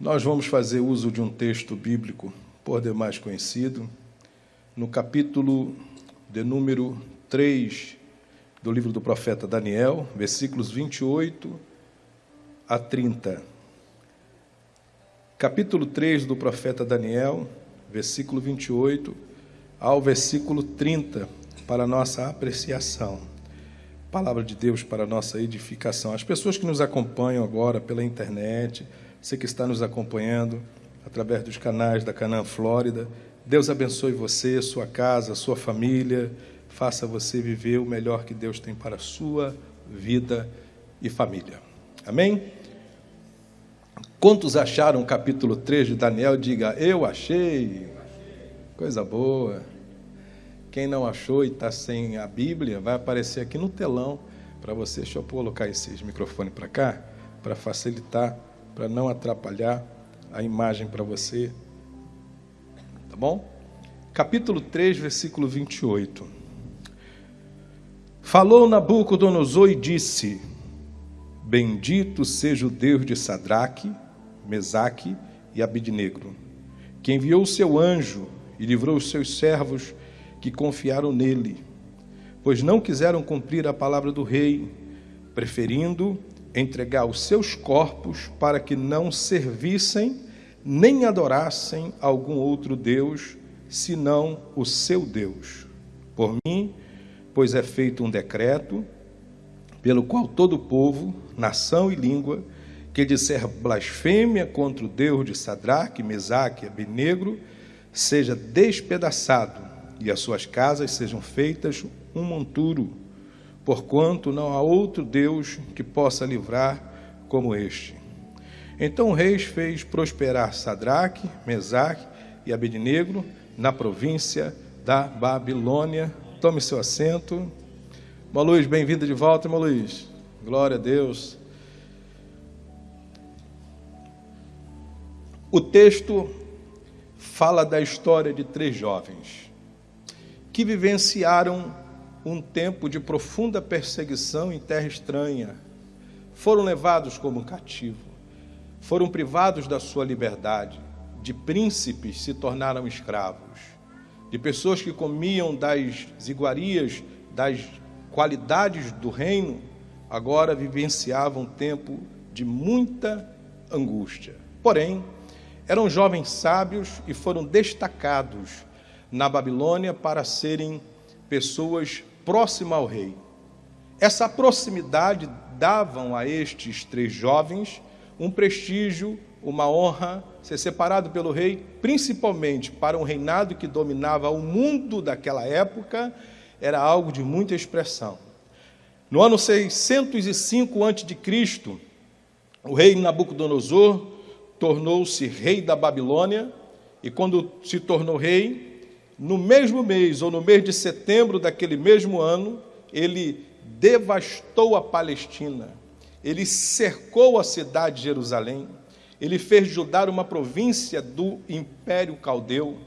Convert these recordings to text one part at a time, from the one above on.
Nós vamos fazer uso de um texto bíblico por demais conhecido, no capítulo de número 3 do livro do profeta Daniel, versículos 28 a 30. Capítulo 3 do profeta Daniel, versículo 28 ao versículo 30, para nossa apreciação. Palavra de Deus para nossa edificação. As pessoas que nos acompanham agora pela internet, você que está nos acompanhando através dos canais da Canaã Flórida. Deus abençoe você, sua casa, sua família, faça você viver o melhor que Deus tem para a sua vida e família. Amém? Quantos acharam o capítulo 3 de Daniel? Diga, eu achei. Coisa boa. Quem não achou e está sem a Bíblia, vai aparecer aqui no telão para você. Deixa eu colocar esses microfones para cá, para facilitar para não atrapalhar a imagem para você. Tá bom? Capítulo 3, versículo 28. Falou Nabucodonosor e disse: Bendito seja o Deus de Sadraque, Mesaque e Abidnegro, que enviou o seu anjo e livrou os seus servos que confiaram nele, pois não quiseram cumprir a palavra do rei, preferindo entregar os seus corpos para que não servissem nem adorassem algum outro Deus, senão o seu Deus. Por mim, pois é feito um decreto, pelo qual todo povo, nação e língua, que disser blasfêmia contra o Deus de Sadraque, Mesaque e Abednego, seja despedaçado, e as suas casas sejam feitas um monturo porquanto não há outro Deus que possa livrar como este. Então o rei fez prosperar Sadraque, Mesaque e Abednego na província da Babilônia. Tome seu assento. Irmão Luiz, bem-vindo de volta, Luiz. Glória a Deus. O texto fala da história de três jovens que vivenciaram um tempo de profunda perseguição em terra estranha. Foram levados como cativo, foram privados da sua liberdade. De príncipes se tornaram escravos, de pessoas que comiam das iguarias, das qualidades do reino, agora vivenciavam um tempo de muita angústia. Porém, eram jovens sábios e foram destacados na Babilônia para serem pessoas próxima ao rei. Essa proximidade davam a estes três jovens um prestígio, uma honra, ser separado pelo rei, principalmente para um reinado que dominava o mundo daquela época, era algo de muita expressão. No ano 605 a.C., o rei Nabucodonosor tornou-se rei da Babilônia, e quando se tornou rei, no mesmo mês, ou no mês de setembro daquele mesmo ano, ele devastou a Palestina, ele cercou a cidade de Jerusalém, ele fez Judá uma província do Império Caldeu,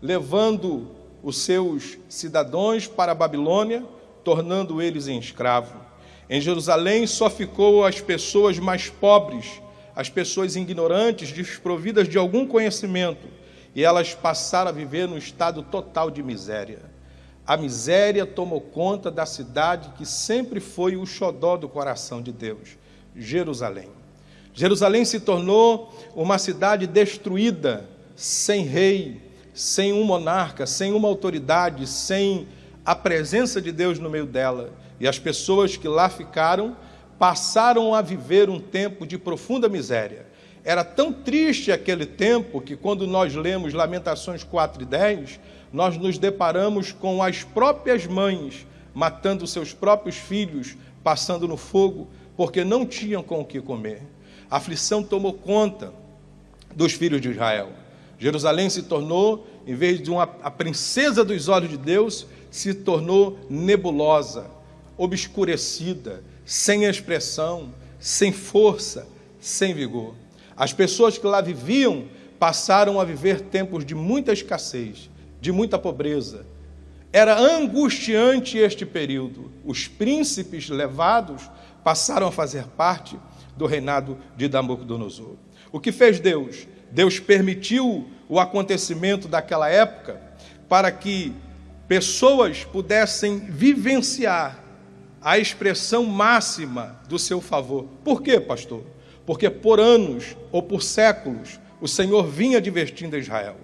levando os seus cidadãos para a Babilônia, tornando eles em escravo. Em Jerusalém só ficou as pessoas mais pobres, as pessoas ignorantes, desprovidas de algum conhecimento, e elas passaram a viver num estado total de miséria. A miséria tomou conta da cidade que sempre foi o xodó do coração de Deus, Jerusalém. Jerusalém se tornou uma cidade destruída, sem rei, sem um monarca, sem uma autoridade, sem a presença de Deus no meio dela. E as pessoas que lá ficaram passaram a viver um tempo de profunda miséria. Era tão triste aquele tempo que, quando nós lemos Lamentações 4 e 10, nós nos deparamos com as próprias mães matando seus próprios filhos, passando no fogo, porque não tinham com o que comer. A aflição tomou conta dos filhos de Israel. Jerusalém se tornou, em vez de uma, a princesa dos olhos de Deus, se tornou nebulosa, obscurecida, sem expressão, sem força, sem vigor. As pessoas que lá viviam passaram a viver tempos de muita escassez, de muita pobreza. Era angustiante este período. Os príncipes levados passaram a fazer parte do reinado de Nabucodonosor. O que fez Deus? Deus permitiu o acontecimento daquela época para que pessoas pudessem vivenciar a expressão máxima do seu favor. Por quê, pastor? Porque por anos ou por séculos o Senhor vinha divertindo Israel.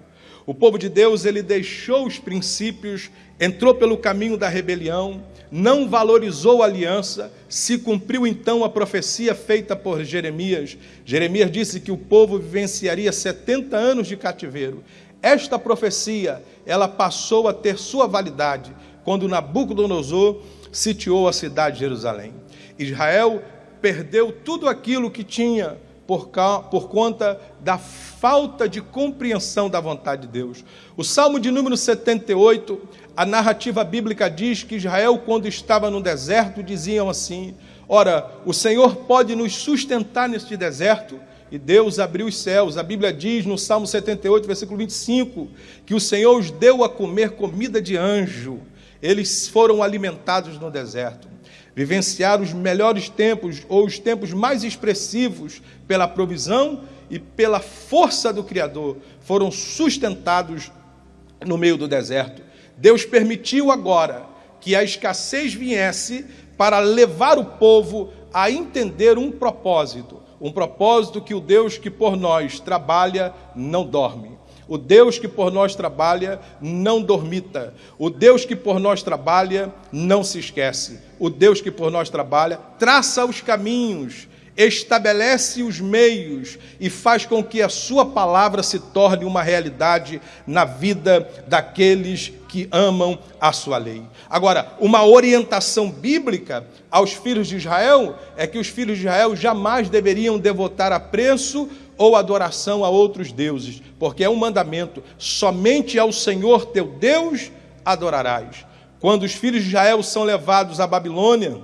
O povo de Deus, ele deixou os princípios, entrou pelo caminho da rebelião, não valorizou a aliança, se cumpriu então a profecia feita por Jeremias. Jeremias disse que o povo vivenciaria 70 anos de cativeiro. Esta profecia, ela passou a ter sua validade quando Nabucodonosor sitiou a cidade de Jerusalém. Israel perdeu tudo aquilo que tinha por, por conta da falta de compreensão da vontade de Deus. O Salmo de número 78, a narrativa bíblica diz que Israel, quando estava no deserto, diziam assim: Ora, o Senhor pode nos sustentar neste deserto. E Deus abriu os céus. A Bíblia diz no Salmo 78, versículo 25, que o Senhor os deu a comer comida de anjo. Eles foram alimentados no deserto vivenciar os melhores tempos ou os tempos mais expressivos pela provisão e pela força do Criador, foram sustentados no meio do deserto. Deus permitiu agora que a escassez viesse para levar o povo a entender um propósito, um propósito que o Deus que por nós trabalha não dorme. O Deus que por nós trabalha não dormita. O Deus que por nós trabalha não se esquece. O Deus que por nós trabalha traça os caminhos, estabelece os meios e faz com que a sua palavra se torne uma realidade na vida daqueles que amam a sua lei. Agora, uma orientação bíblica aos filhos de Israel é que os filhos de Israel jamais deveriam devotar a preço ou adoração a outros deuses, porque é um mandamento: somente ao Senhor teu Deus adorarás. Quando os filhos de Israel são levados à Babilônia,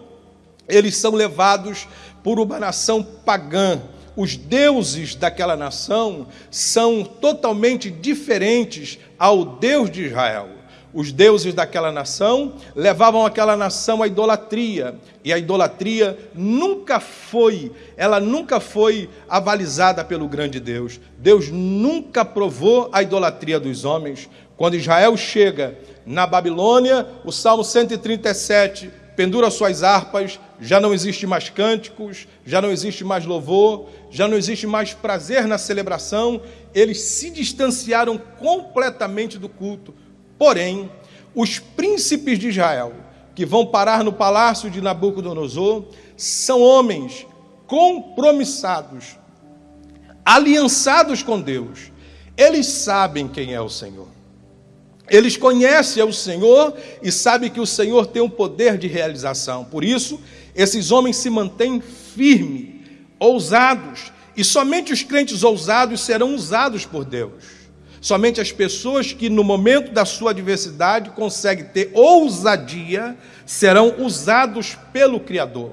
eles são levados por uma nação pagã. Os deuses daquela nação são totalmente diferentes ao Deus de Israel. Os deuses daquela nação levavam aquela nação à idolatria, e a idolatria nunca foi, ela nunca foi avalizada pelo grande Deus. Deus nunca provou a idolatria dos homens. Quando Israel chega na Babilônia, o Salmo 137 pendura suas harpas, já não existe mais cânticos, já não existe mais louvor, já não existe mais prazer na celebração, eles se distanciaram completamente do culto Porém, os príncipes de Israel, que vão parar no palácio de Nabucodonosor, são homens compromissados, aliançados com Deus. Eles sabem quem é o Senhor. Eles conhecem o Senhor e sabem que o Senhor tem um poder de realização. Por isso, esses homens se mantêm firmes, ousados, e somente os crentes ousados serão usados por Deus. Somente as pessoas que, no momento da sua adversidade, conseguem ter ousadia, serão usados pelo Criador.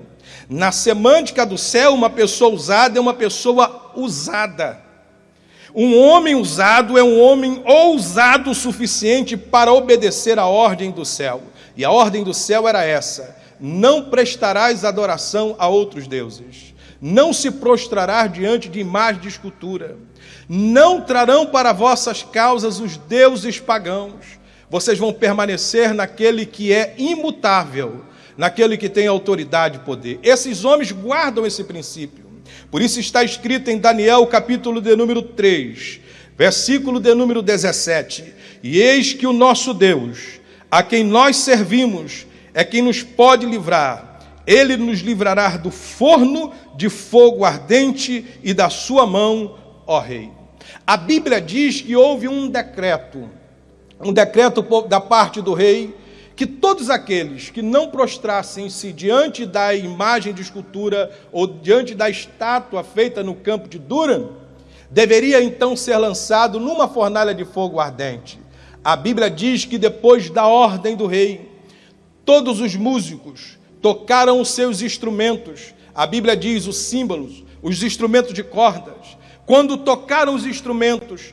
Na semântica do céu, uma pessoa usada é uma pessoa usada. Um homem usado é um homem ousado o suficiente para obedecer à ordem do céu. E a ordem do céu era essa: não prestarás adoração a outros deuses, não se prostrarás diante de imagem de escultura não trarão para vossas causas os deuses pagãos. Vocês vão permanecer naquele que é imutável, naquele que tem autoridade e poder. Esses homens guardam esse princípio. Por isso está escrito em Daniel, capítulo de número 3, versículo de número 17: E eis que o nosso Deus, a quem nós servimos, é quem nos pode livrar. Ele nos livrará do forno de fogo ardente e da sua mão, ó Rei. A Bíblia diz que houve um decreto, um decreto da parte do rei, que todos aqueles que não prostrassem-se diante da imagem de escultura ou diante da estátua feita no campo de Duran, deveria então ser lançado numa fornalha de fogo ardente. A Bíblia diz que depois da ordem do rei, todos os músicos tocaram os seus instrumentos. A Bíblia diz os símbolos, os instrumentos de cordas, quando tocaram os instrumentos,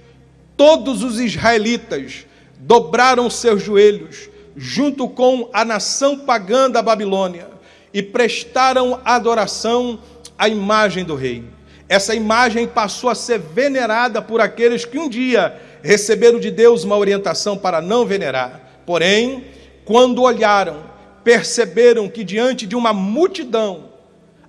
todos os israelitas dobraram seus joelhos, junto com a nação pagã da Babilônia, e prestaram adoração à imagem do rei. essa imagem passou a ser venerada por aqueles que um dia receberam de Deus uma orientação para não venerar. Porém, quando olharam, perceberam que diante de uma multidão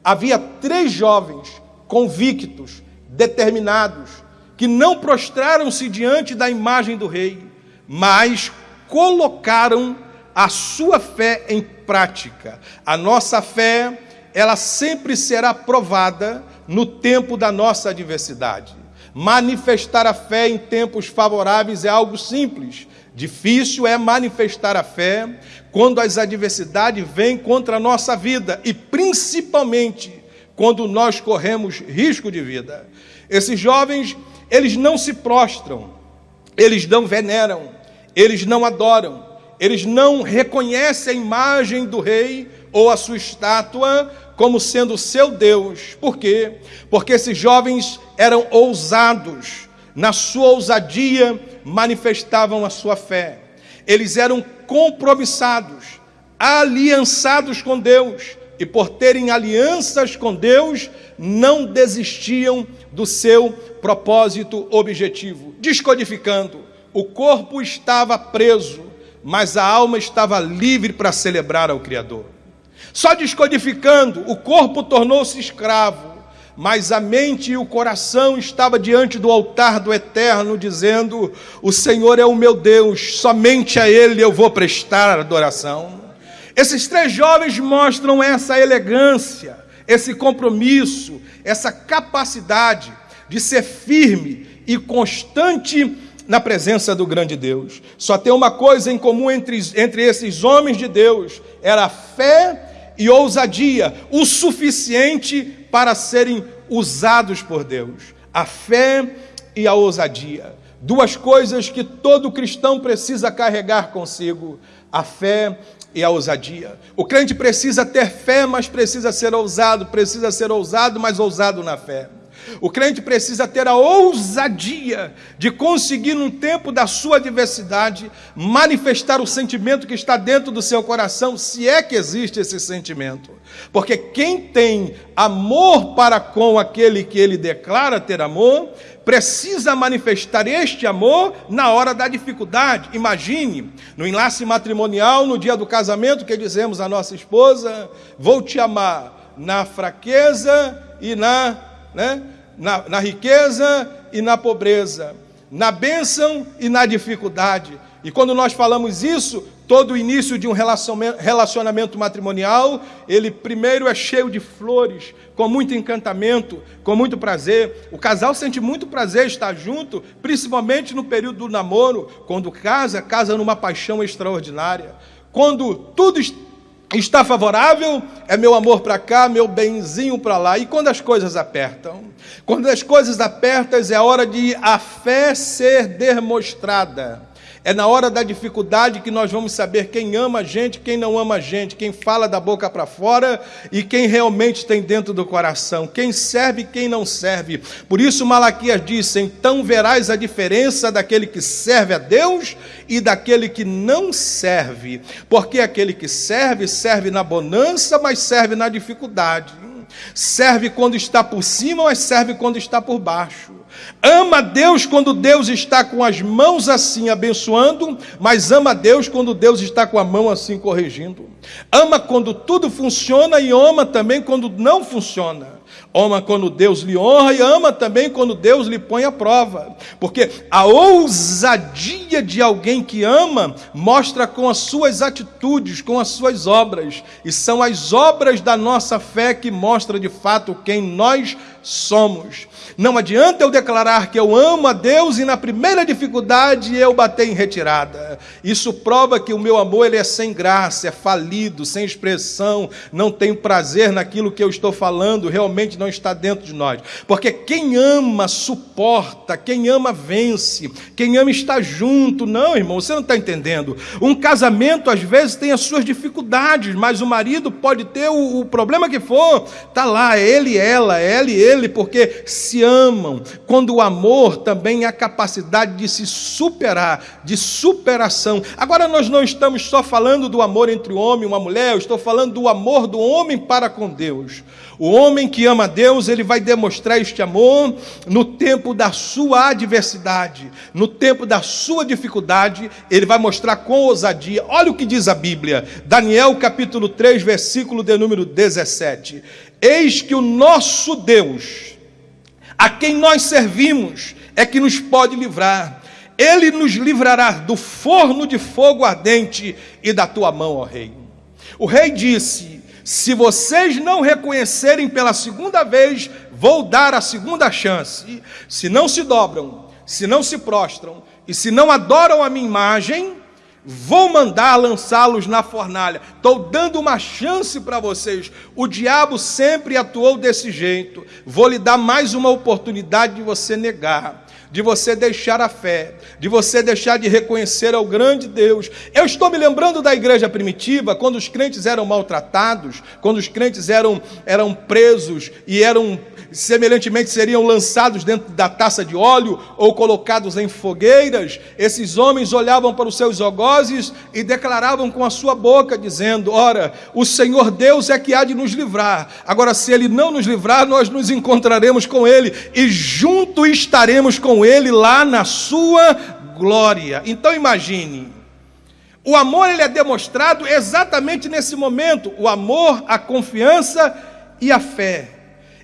havia três jovens convictos, determinados, que não prostraram-se diante da imagem do rei, mas colocaram a sua fé em prática. A nossa fé, ela sempre será provada no tempo da nossa adversidade. Manifestar a fé em tempos favoráveis é algo simples. Difícil é manifestar a fé quando as adversidades vêm contra a nossa vida e principalmente quando nós corremos risco de vida. Esses jovens, eles não se prostram, eles não veneram, eles não adoram, eles não reconhecem a imagem do rei ou a sua estátua como sendo seu Deus. Por quê? Porque esses jovens eram ousados, na sua ousadia manifestavam a sua fé. Eles eram compromissados, aliançados com Deus, e por terem alianças com Deus, não desistiam do seu propósito objetivo. Descodificando, o corpo estava preso, mas a alma estava livre para celebrar ao Criador. Só descodificando, o corpo tornou-se escravo, mas a mente e o coração estava diante do altar do Eterno, dizendo: O Senhor é o meu Deus, somente a Ele eu vou prestar adoração. Esses três jovens mostram essa elegância, esse compromisso, essa capacidade de ser firme e constante na presença do grande Deus. Só tem uma coisa em comum entre, entre esses homens de Deus: era fé e ousadia, o suficiente para serem usados por Deus. A fé e a ousadia. Duas coisas que todo cristão precisa carregar consigo: a fé e a ousadia. O crente precisa ter fé, mas precisa ser ousado, precisa ser ousado, mas ousado na fé. O crente precisa ter a ousadia de conseguir, num tempo da sua adversidade, manifestar o sentimento que está dentro do seu coração, se é que existe esse sentimento. Porque quem tem amor para com aquele que ele declara ter amor, precisa manifestar este amor na hora da dificuldade. Imagine, no enlace matrimonial, no dia do casamento, que dizemos à nossa esposa: Vou te amar na fraqueza e na, né, na, na riqueza e na pobreza, na bênção e na dificuldade. E quando nós falamos isso, todo o início de um relacionamento matrimonial, ele primeiro é cheio de flores, com muito encantamento, com muito prazer. O casal sente muito prazer estar junto, principalmente no período do namoro, quando casa, casa numa paixão extraordinária. Quando tudo está favorável, é meu amor para cá, meu benzinho para lá. E quando as coisas apertam? Quando as coisas apertam, é hora de a fé ser demonstrada é na hora da dificuldade que nós vamos saber quem ama a gente, quem não ama a gente, quem fala da boca para fora e quem realmente tem dentro do coração, quem serve e quem não serve. Por isso Malaquias disse: "Então verás a diferença daquele que serve a Deus e daquele que não serve, porque aquele que serve serve na bonança, mas serve na dificuldade. Serve quando está por cima, mas serve quando está por baixo. Ama Deus quando Deus está com as mãos assim abençoando, mas ama Deus quando Deus está com a mão assim corrigindo. Ama quando tudo funciona e ama também quando não funciona. Ama quando Deus lhe honra e ama também quando Deus lhe põe à prova. Porque a ousadia de alguém que ama mostra com as suas atitudes, com as suas obras. E são as obras da nossa fé que mostram de fato quem nós somos. Não adianta eu declarar que eu amo a Deus e na primeira dificuldade eu bater em retirada. Isso prova que o meu amor ele é sem graça, é falido, sem expressão, não tem prazer naquilo que eu estou falando, realmente não está dentro de nós. Porque quem ama suporta, quem ama vence, quem ama está junto. Não, irmão, você não está entendendo. Um casamento às vezes tem as suas dificuldades, mas o marido pode ter o, o problema que for, tá lá, ele, ela, ela e ele, porque se amam, quando o amor também é a capacidade de se superar, de superação. Agora nós não estamos só falando do amor entre o homem e uma mulher, eu estou falando do amor do homem para com Deus. O homem que ama Deus, ele vai demonstrar este amor no tempo da sua adversidade, no tempo da sua dificuldade, ele vai mostrar com ousadia. Olha o que diz a Bíblia, Daniel capítulo 3, versículo de número 17. Eis que o nosso Deus, a quem nós servimos, é que nos pode livrar. Ele nos livrará do forno de fogo ardente e da tua mão, ó rei. O rei disse: se vocês não reconhecerem pela segunda vez, vou dar a segunda chance. Se não se dobram, se não se prostram e se não adoram a minha imagem, vou mandar lançá-los na fornalha. Estou dando uma chance para vocês. O diabo sempre atuou desse jeito. Vou lhe dar mais uma oportunidade de você negar de você deixar a fé, de você deixar de reconhecer ao grande Deus. Eu estou me lembrando da igreja primitiva, quando os crentes eram maltratados, quando os crentes eram, eram presos e eram semelhantemente seriam lançados dentro da taça de óleo ou colocados em fogueiras, esses homens olhavam para os seus algozes e declaravam com a sua boca, dizendo: Ora, o Senhor Deus é que há de nos livrar. Agora, se Ele não nos livrar, nós nos encontraremos com Ele e junto estaremos com Ele lá na sua glória. Então, imagine. O amor ele é demonstrado exatamente nesse momento, o amor, a confiança e a fé.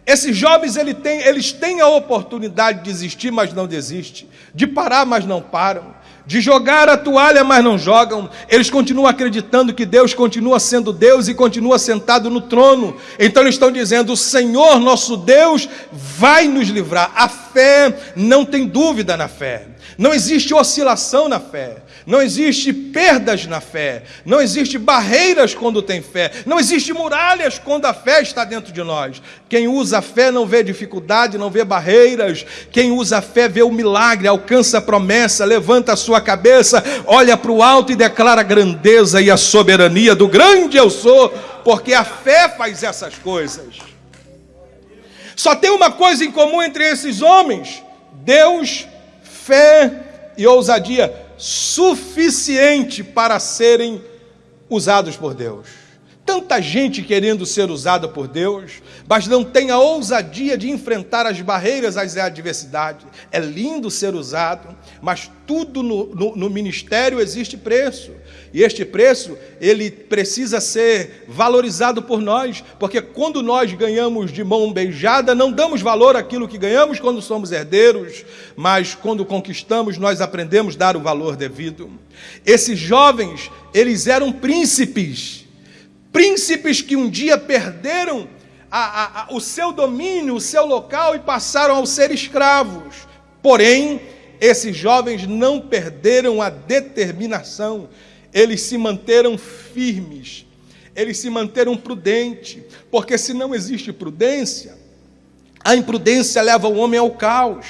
Esses jovens ele tem, eles têm a oportunidade de desistir, mas não desistem, de parar, mas não param, de jogar a toalha, mas não jogam. Eles continuam acreditando que Deus continua sendo Deus e continua sentado no trono. Então eles estão dizendo: o Senhor nosso Deus vai nos livrar. A fé não tem dúvida na fé. Não existe oscilação na fé, não existe perdas na fé, não existe barreiras quando tem fé, não existe muralhas quando a fé está dentro de nós. Quem usa a fé não vê dificuldade, não vê barreiras. Quem usa a fé vê o milagre, alcança a promessa, levanta a sua cabeça, olha para o alto e declara a grandeza e a soberania do grande eu sou, porque a fé faz essas coisas. Só tem uma coisa em comum entre esses homens: Deus fé e ousadia suficiente para serem usados por Deus. Tanta gente querendo ser usada por Deus, mas não tem a ousadia de enfrentar as barreiras, as adversidades. É lindo ser usado, mas tudo no, no, no, ministério existe preço. E este preço, ele precisa ser valorizado por nós, porque quando nós ganhamos de mão beijada, não damos valor àquilo que ganhamos quando somos herdeiros, mas quando conquistamos, nós aprendemos a dar o valor devido. Esses jovens, eles eram príncipes, príncipes que um dia perderam a, a, a, o seu domínio, o seu local e passaram a ser escravos. Porém, esses jovens não perderam a determinação, eles se manteram firmes, eles se manteram prudentes, porque se não existe prudência, a imprudência leva o homem ao caos,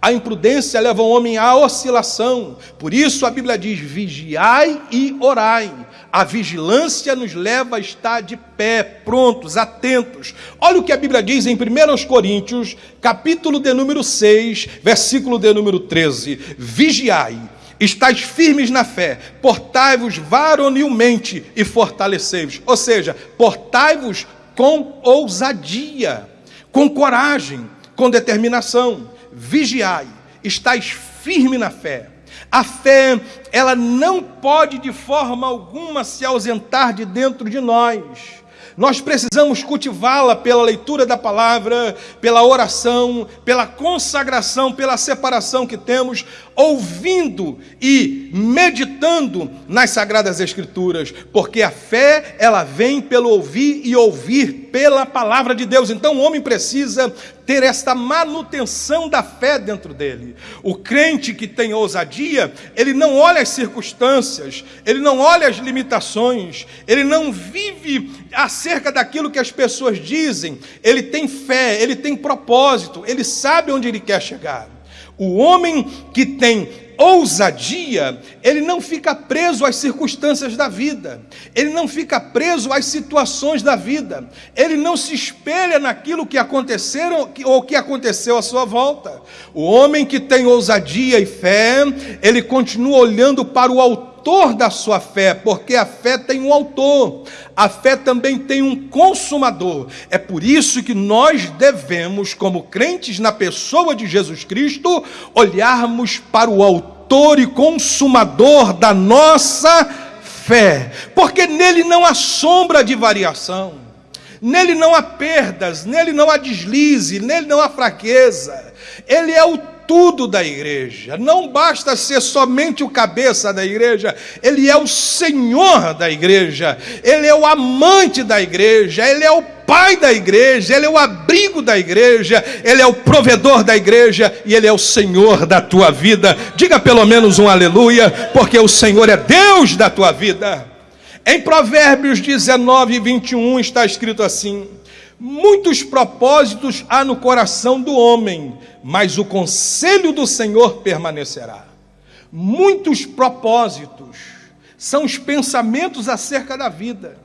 a imprudência leva o homem à oscilação. Por isso a Bíblia diz: vigiai e orai. A vigilância nos leva a estar de pé, prontos, atentos. Olha o que a Bíblia diz em 1 Coríntios, capítulo de número 6, versículo de número 13: Vigiai, estáis firmes na fé, portai-vos varonilmente e fortalecei-vos. Ou seja, portai-vos com ousadia, com coragem, com determinação. Vigiai, estáis firme na fé a fé, ela não pode de forma alguma se ausentar de dentro de nós. Nós precisamos cultivá-la pela leitura da palavra, pela oração, pela consagração, pela separação que temos, ouvindo e meditando nas sagradas escrituras, porque a fé, ela vem pelo ouvir e ouvir pela palavra de Deus. Então o homem precisa ter esta manutenção da fé dentro dele. O crente que tem ousadia, ele não olha as circunstâncias, ele não olha as limitações, ele não vive acerca daquilo que as pessoas dizem, ele tem fé, ele tem propósito, ele sabe onde ele quer chegar. O homem que tem ousadia, ele não fica preso às circunstâncias da vida, ele não fica preso às situações da vida, ele não se espelha naquilo que aconteceram ou que aconteceu à sua volta. O homem que tem ousadia e fé, ele continua olhando para o autor autor da sua fé, porque a fé tem um autor, a fé também tem um consumador. É por isso que nós devemos, como crentes na pessoa de Jesus Cristo, olharmos para o autor e consumador da nossa fé, porque nele não há sombra de variação. Nele não há perdas, nele não há deslize, nele não há fraqueza. Ele é o tudo da igreja. Não basta ser somente o cabeça da igreja, ele é o senhor da igreja, ele é o amante da igreja, ele é o pai da igreja, ele é o abrigo da igreja, ele é o provedor da igreja e ele é o senhor da tua vida. Diga pelo menos um aleluia, porque o Senhor é Deus da tua vida. Em Provérbios 19, 21 está escrito assim: Muitos propósitos há no coração do homem, mas o conselho do Senhor permanecerá. Muitos propósitos são os pensamentos acerca da vida,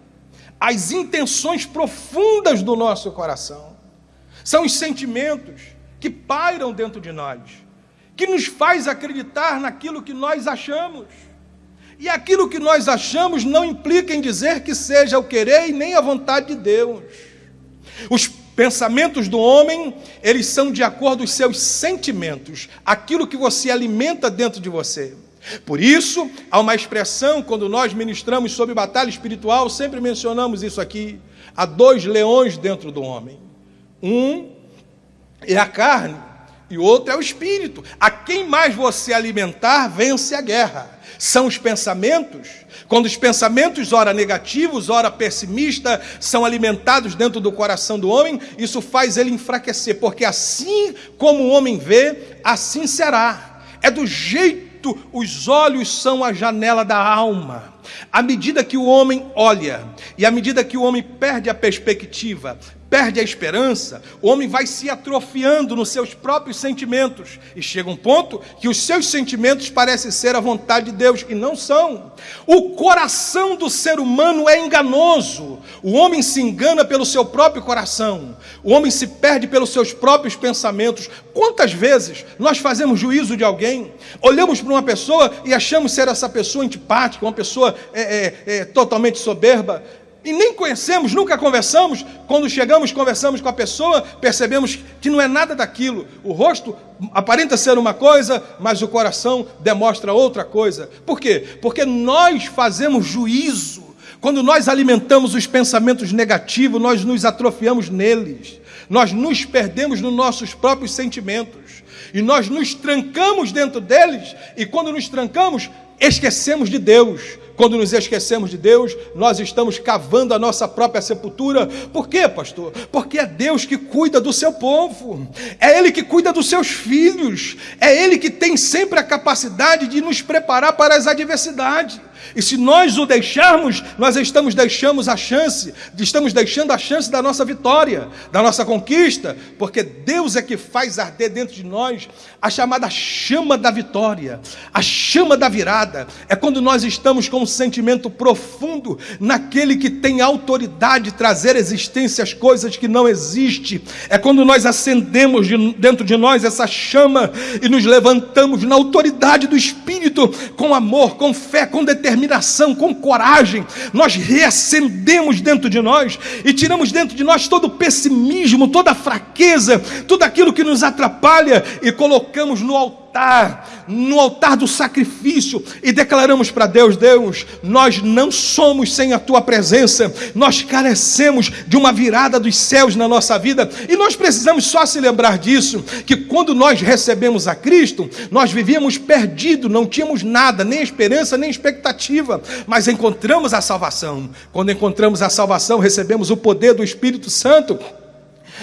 as intenções profundas do nosso coração, são os sentimentos que pairam dentro de nós, que nos faz acreditar naquilo que nós achamos. E aquilo que nós achamos não implica em dizer que seja o querer e nem a vontade de Deus. Os pensamentos do homem, eles são de acordo com os seus sentimentos, aquilo que você alimenta dentro de você. Por isso, há uma expressão, quando nós ministramos sobre batalha espiritual, sempre mencionamos isso aqui: há dois leões dentro do homem. Um é a carne e outro é o espírito. A quem mais você alimentar, vence a guerra são os pensamentos. Quando os pensamentos, ora negativos, ora pessimistas, são alimentados dentro do coração do homem, isso faz ele enfraquecer, porque assim como o homem vê, assim será. É do jeito, os olhos são a janela da alma. À medida que o homem olha, e à medida que o homem perde a perspectiva, perde a esperança, o homem vai se atrofiando nos seus próprios sentimentos e chega um ponto que os seus sentimentos parecem ser a vontade de Deus e não são. O coração do ser humano é enganoso. O homem se engana pelo seu próprio coração. O homem se perde pelos seus próprios pensamentos. Quantas vezes nós fazemos juízo de alguém, olhamos para uma pessoa e achamos ser essa pessoa antipática, uma pessoa é, é, totalmente soberba, e nem conhecemos, nunca conversamos. Quando chegamos, conversamos com a pessoa, percebemos que não é nada daquilo. O rosto aparenta ser uma coisa, mas o coração demonstra outra coisa. Por quê? Porque nós fazemos juízo. Quando nós alimentamos os pensamentos negativos, nós nos atrofiamos neles. Nós nos perdemos nos nossos próprios sentimentos. E nós nos trancamos dentro deles. E quando nos trancamos, esquecemos de Deus quando nos esquecemos de Deus, nós estamos cavando a nossa própria sepultura. Por quê, pastor? Porque é Deus que cuida do seu povo, é Ele que cuida dos seus filhos, é Ele que tem sempre a capacidade de nos preparar para as adversidades. E se nós o deixarmos, nós estamos deixamos a chance, estamos deixando a chance da nossa vitória, da nossa conquista, porque Deus é que faz arder dentro de nós a chamada chama da vitória, a chama da virada. É quando nós estamos com um sentimento profundo naquele que tem autoridade de trazer existência as coisas que não existem. É quando nós acendemos de, dentro de nós essa chama e nos levantamos na autoridade do Espírito, com amor, com fé, com determinação determinação, com coragem, nós reacendemos dentro de nós e tiramos dentro de nós todo o pessimismo, toda a fraqueza, tudo aquilo que nos atrapalha e colocamos no altar altar, no altar do sacrifício, e declaramos para Deus: Deus, nós não somos sem a tua presença, nós carecemos de uma virada dos céus na nossa vida, e nós precisamos só se lembrar disso: que quando nós recebemos a Cristo, nós vivíamos perdidos, não tínhamos nada, nem esperança, nem expectativa, mas encontramos a salvação. Quando encontramos a salvação, recebemos o poder do Espírito Santo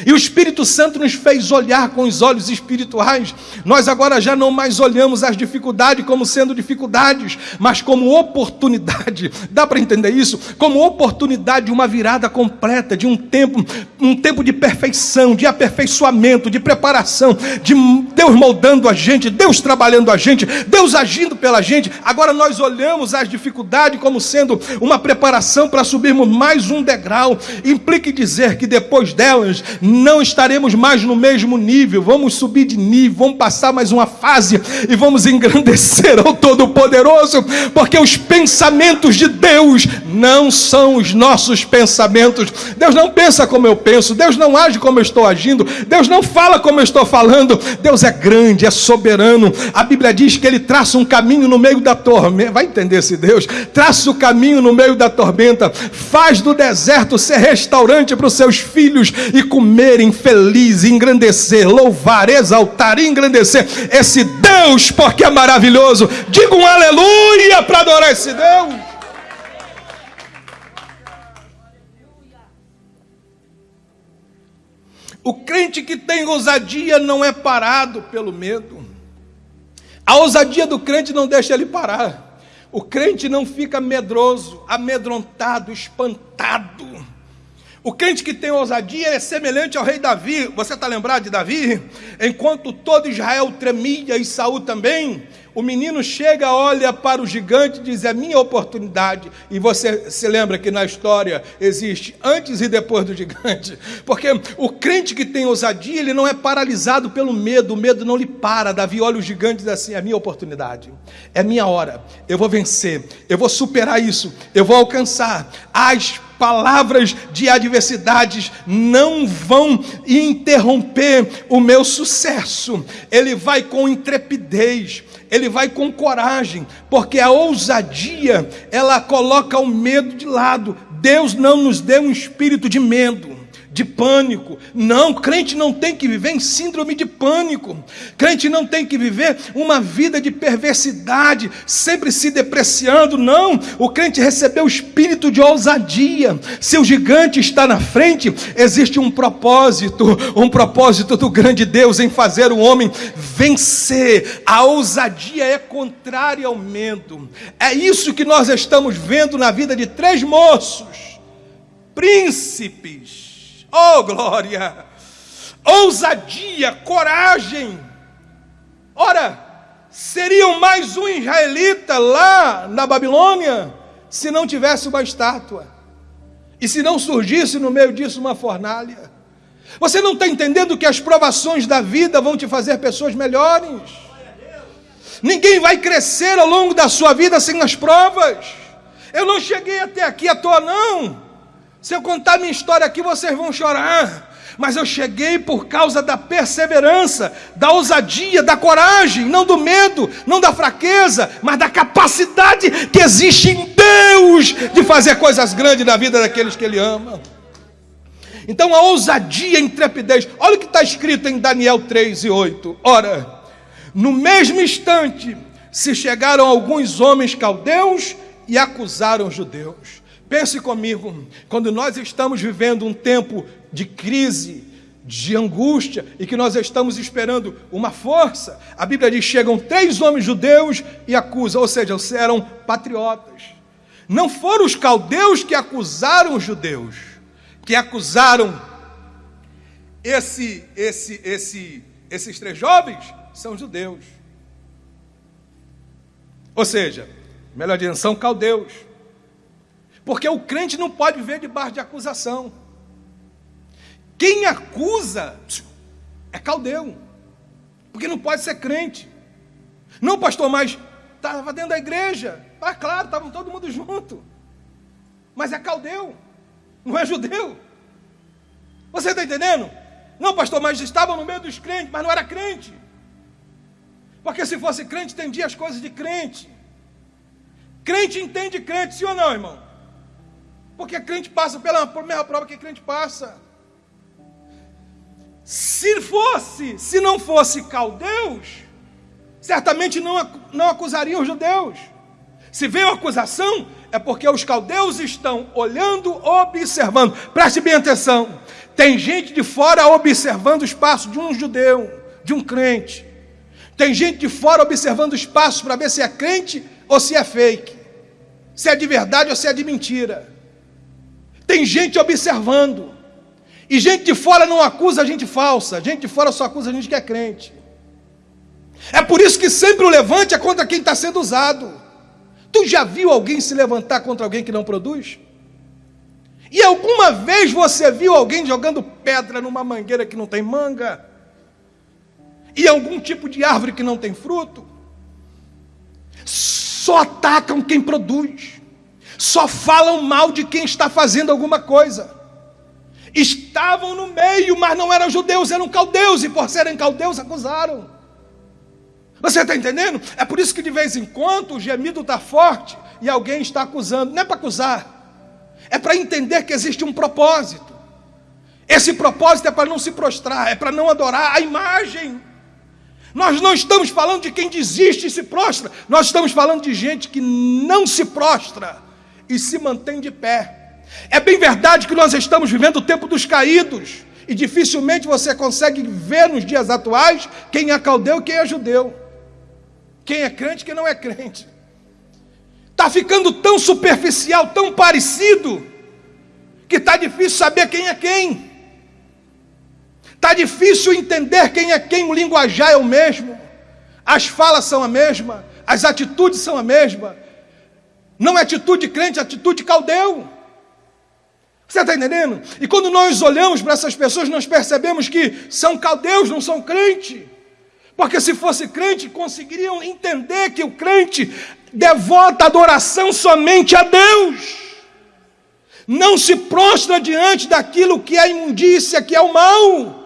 e o Espírito Santo nos fez olhar com os olhos espirituais. Nós agora já não mais olhamos as dificuldades como sendo dificuldades, mas como oportunidade. Dá para entender isso? Como oportunidade de uma virada completa, de um tempo, um tempo de perfeição, de aperfeiçoamento, de preparação, de Deus moldando a gente, Deus trabalhando a gente, Deus agindo pela gente. Agora nós olhamos as dificuldades como sendo uma preparação para subirmos mais um degrau. Implica dizer que depois delas não estaremos mais no mesmo nível, vamos subir de nível, vamos passar mais uma fase e vamos engrandecer ao Todo-Poderoso, porque os pensamentos de Deus não são os nossos pensamentos. Deus não pensa como eu penso, Deus não age como eu estou agindo, Deus não fala como eu estou falando. Deus é grande, é soberano. A Bíblia diz que ele traça um caminho no meio da tormenta. Vai entender esse Deus? Traça o caminho no meio da tormenta, faz do deserto ser restaurante para os seus filhos e comerem feliz, engrandecer, louvar, exaltar, engrandecer esse Deus, porque é maravilhoso. Diga um aleluia para adorar esse Deus. O crente que tem ousadia não é parado pelo medo. A ousadia do crente não deixa ele parar. O crente não fica medroso, amedrontado, espantado. O crente que tem ousadia é semelhante ao rei Davi. Você está lembrado de Davi? Enquanto todo Israel tremia e Saul também, o menino chega, olha para o gigante e diz: É minha oportunidade. E você se lembra que na história existe antes e depois do gigante. Porque o crente que tem ousadia, ele não é paralisado pelo medo, o medo não lhe para. Davi olha o gigante e diz assim: É minha oportunidade, é minha hora, eu vou vencer, eu vou superar isso, eu vou alcançar. As palavras de adversidades não vão interromper o meu sucesso. Ele vai com intrepidez, ele vai com coragem, porque a ousadia, ela coloca o medo de lado. Deus não nos deu um espírito de medo de pânico. Não, crente não tem que viver em síndrome de pânico. Crente não tem que viver uma vida de perversidade, sempre se depreciando. Não, o crente recebeu o espírito de ousadia. Se o gigante está na frente, existe um propósito, um propósito do grande Deus em fazer o homem vencer. A ousadia é contrária ao medo. É isso que nós estamos vendo na vida de três moços, príncipes Oh, glória! Ousadia, coragem. Ora, seriam mais um israelita lá na Babilônia se não tivesse uma estátua e se não surgisse no meio disso uma fornalha. Você não está entendendo que as provações da vida vão te fazer pessoas melhores? Ninguém vai crescer ao longo da sua vida sem as provas. Eu não cheguei até aqui à toa, não. Se eu contar minha história aqui, vocês vão chorar. Mas eu cheguei por causa da perseverança, da ousadia, da coragem, não do medo, não da fraqueza, mas da capacidade que existe em Deus de fazer coisas grandes na vida daqueles que Ele ama. Então a ousadia, a intrepidez, olha o que está escrito em Daniel 3 e 8. Ora, no mesmo instante se chegaram alguns homens caldeus e acusaram os judeus. Pense comigo, quando nós estamos vivendo um tempo de crise, de angústia e que nós estamos esperando uma força, a Bíblia diz: chegam três homens judeus e acusam, ou seja, eram patriotas. Não foram os caldeus que acusaram os judeus, que acusaram esse, esse, esse, esses três jovens, são judeus. Ou seja, melhor dizendo, são caldeus. Porque o crente não pode viver debaixo de acusação. Quem acusa é caldeu. Porque não pode ser crente. Não, pastor, mas estava dentro da igreja. Ah, claro, estavam todo mundo junto. Mas é caldeu, não é judeu. Você está entendendo? Não, pastor, mas estavam no meio dos crentes, mas não era crente. Porque se fosse crente, entendia as coisas de crente. Crente entende crente, sim ou não, irmão? Porque crente passa pela mesma prova que crente passa. Se fosse, se não fosse caldeus, certamente não, não acusariam os judeus. Se veio acusação, é porque os caldeus estão olhando, observando. Preste bem atenção. Tem gente de fora observando o espaço de um judeu, de um crente. Tem gente de fora observando o espaço para ver se é crente ou se é fake. Se é de verdade ou se é de mentira. Tem gente observando. E gente de fora não acusa a gente falsa. Gente de fora só acusa a gente que é crente. É por isso que sempre o levante é contra quem está sendo usado. Tu já viu alguém se levantar contra alguém que não produz? E alguma vez você viu alguém jogando pedra numa mangueira que não tem manga, e algum tipo de árvore que não tem fruto. Só atacam quem produz, só falam mal de quem está fazendo alguma coisa. Estavam no meio, mas não eram judeus, eram caldeus, e por serem caldeus acusaram. Você está entendendo? É por isso que de vez em quando o gemido está forte e alguém está acusando. Não é para acusar, é para entender que existe um propósito. Esse propósito é para não se prostrar, é para não adorar a imagem. Nós não estamos falando de quem desiste e se prostra, nós estamos falando de gente que não se prostra e se mantém de pé. É bem verdade que nós estamos vivendo o tempo dos caídos, e dificilmente você consegue ver nos dias atuais quem é caldeu e quem é judeu, quem é crente e quem não é crente. Está ficando tão superficial, tão parecido, que está difícil saber quem é quem. Está difícil entender quem é quem, o linguajar é o mesmo, as falas são a mesma, as atitudes são a mesma. Não é atitude crente, é atitude caldeu. Você está entendendo? E quando nós olhamos para essas pessoas, nós percebemos que são caldeus, não são crente. Porque se fosse crente, conseguiriam entender que o crente devota adoração somente a Deus. Não se prostra diante daquilo que é imundícia, que é o mal.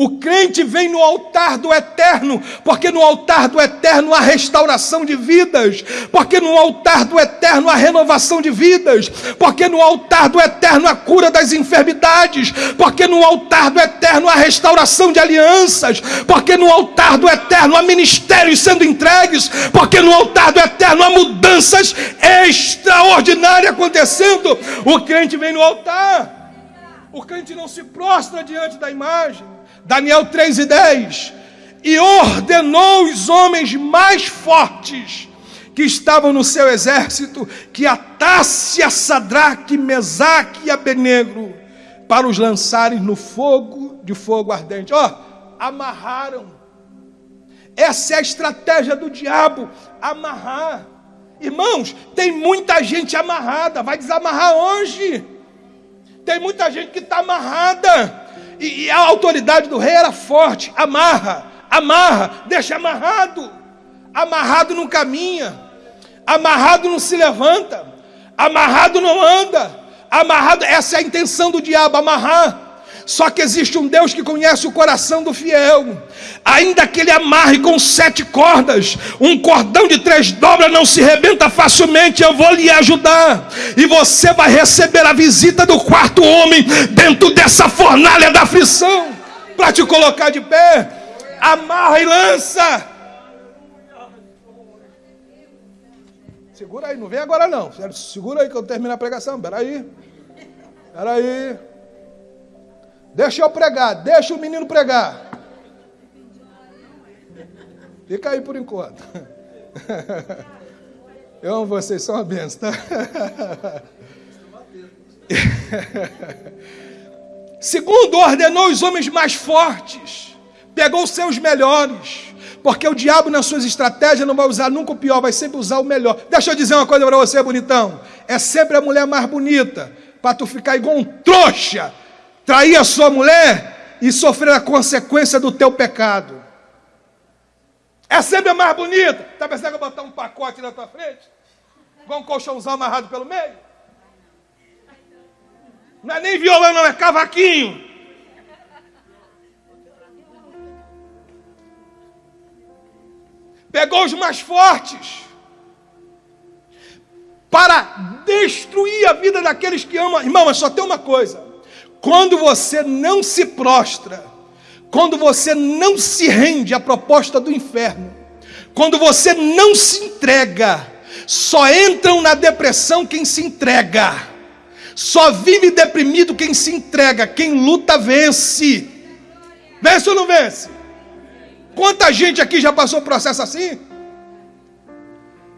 O crente vem no altar do eterno, porque no altar do eterno há restauração de vidas, porque no altar do eterno há renovação de vidas, porque no altar do eterno há cura das enfermidades, porque no altar do eterno há restauração de alianças, porque no altar do eterno há ministérios sendo entregues, porque no altar do eterno há mudanças extraordinárias acontecendo. O crente vem no altar, o crente não se prostra diante da imagem. Daniel 3 e 10. E ordenou os homens mais fortes que estavam no seu exército que atasse a Sadraque, Mesaque e Abenegro para os lançarem no fogo de fogo ardente. Ó, oh, amarraram. Essa é a estratégia do diabo, amarrar. Irmãos, tem muita gente amarrada, vai desamarrar hoje. Tem muita gente que está amarrada. E, e a autoridade do rei era forte: amarra, amarra, deixa amarrado. Amarrado não caminha, amarrado não se levanta, amarrado não anda, amarrado, essa é a intenção do diabo, amarrar. Só que existe um Deus que conhece o coração do fiel. Ainda que ele amarre com sete cordas, um cordão de três dobras não se rebenta facilmente. Eu vou lhe ajudar. E você vai receber a visita do quarto homem dentro dessa fornalha da aflição para te colocar de pé. Amarra e lança. Segura aí, não vem agora não. Segura aí que eu termino a pregação. Peraí. Peraí. Deixa eu pregar, deixa o menino pregar. Fica aí por enquanto. Eu amo vocês, são uma benção, tá? Segundo, ordenou os homens mais fortes, pegou os seus melhores, porque o diabo, nas suas estratégias, não vai usar nunca o pior, vai sempre usar o melhor. Deixa eu dizer uma coisa para você, bonitão: é sempre a mulher mais bonita, para tu ficar igual um trouxa trair a sua mulher e sofrer a consequência do teu pecado. É sempre mais bonita. Está pensando que eu botar um pacote na tua frente? Com um colchãozão amarrado pelo meio? Não é nem violão, não, é cavaquinho. Pegou os mais fortes para destruir a vida daqueles que amam. Irmão, mas só tem uma coisa: quando você não se prostra, quando você não se rende à proposta do inferno, quando você não se entrega, só entram na depressão quem se entrega, só vive deprimido quem se entrega, quem luta vence. Vence ou não vence? Quanta gente aqui já passou processo assim?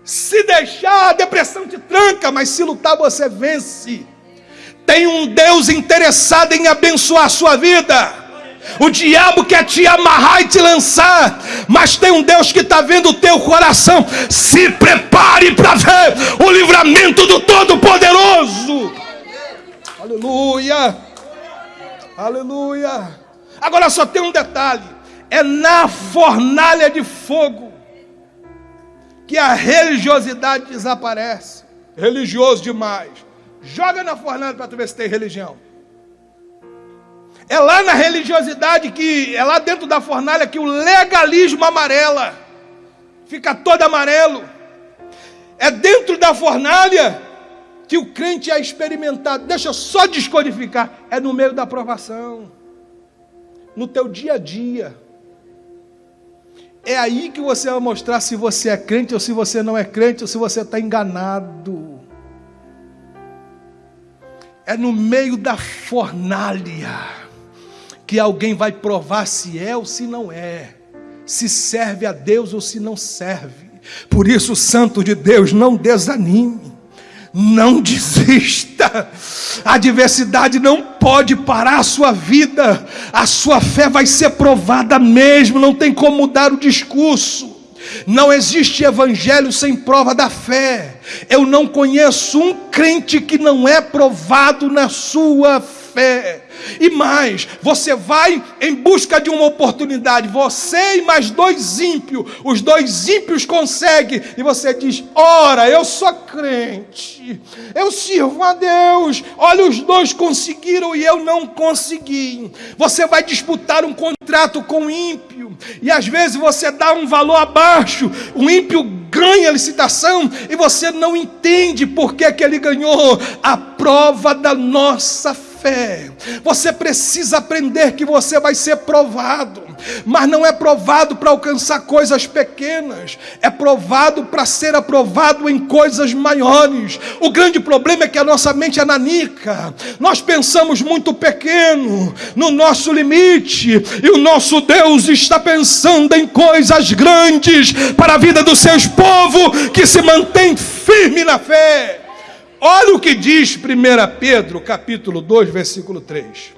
Se deixar, a depressão te tranca, mas se lutar, você vence. Tem um Deus interessado em abençoar a sua vida. O diabo quer te amarrar e te lançar, mas tem um Deus que está vendo o teu coração. Se prepare para ver o livramento do Todo-Poderoso. Aleluia, Aleluia. Agora só tem um detalhe: é na fornalha de fogo que a religiosidade desaparece. Religioso demais. Joga na fornalha para tu ver se tem religião. É lá na religiosidade que é lá dentro da fornalha que o legalismo amarela fica todo amarelo. É dentro da fornalha que o crente é experimentado. Deixa eu só descodificar. É no meio da aprovação. No teu dia a dia. É aí que você vai mostrar se você é crente ou se você não é crente ou se você está enganado. É no meio da fornalha que alguém vai provar se é ou se não é, se serve a Deus ou se não serve. Por isso, Santo de Deus, não desanime, não desista. A adversidade não pode parar a sua vida, a sua fé vai ser provada mesmo, não tem como mudar o discurso. Não existe evangelho sem prova da fé. Eu não conheço um crente que não é provado na sua fé. E mais, você vai em busca de uma oportunidade, você e mais dois ímpios, os dois ímpios conseguem, e você diz: Ora, eu sou crente, eu sirvo a Deus, olha, os dois conseguiram e eu não consegui. Você vai disputar um contrato com o ímpio, e às vezes você dá um valor abaixo, o ímpio ganha a licitação e você não entende por que, que ele ganhou. A prova da nossa fé fé. Você precisa aprender que você vai ser provado, mas não é provado para alcançar coisas pequenas, é provado para ser aprovado em coisas maiores. O grande problema é que a nossa mente é nanica, nós pensamos muito pequeno, no nosso limite, e o nosso Deus está pensando em coisas grandes para a vida dos seus povos que se mantém firme na fé. Olha o que diz 1 Pedro, capítulo 2, versículo 3.